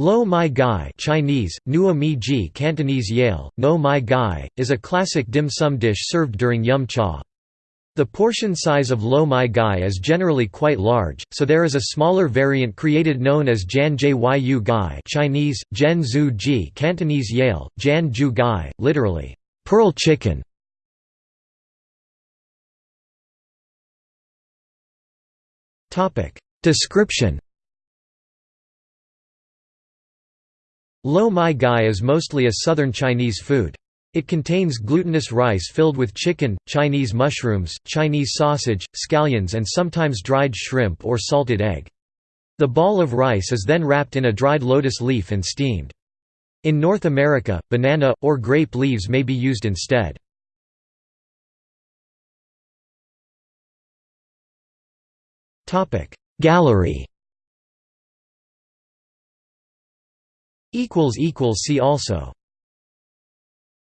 Lo Mai Gai Chinese, Nua Mi Ji Cantonese Yale, No Mai Gai, is a classic dim sum dish served during Yum Cha. The portion size of Lo Mai Gai is generally quite large, so there is a smaller variant created known as Jan Jyu Gai Chinese, Zhen Zhu Ji Cantonese Yale, Jan Ju Gai, literally, pearl chicken. Description Lo Mai Gai is mostly a southern Chinese food. It contains glutinous rice filled with chicken, Chinese mushrooms, Chinese sausage, scallions and sometimes dried shrimp or salted egg. The ball of rice is then wrapped in a dried lotus leaf and steamed. In North America, banana, or grape leaves may be used instead. Gallery See also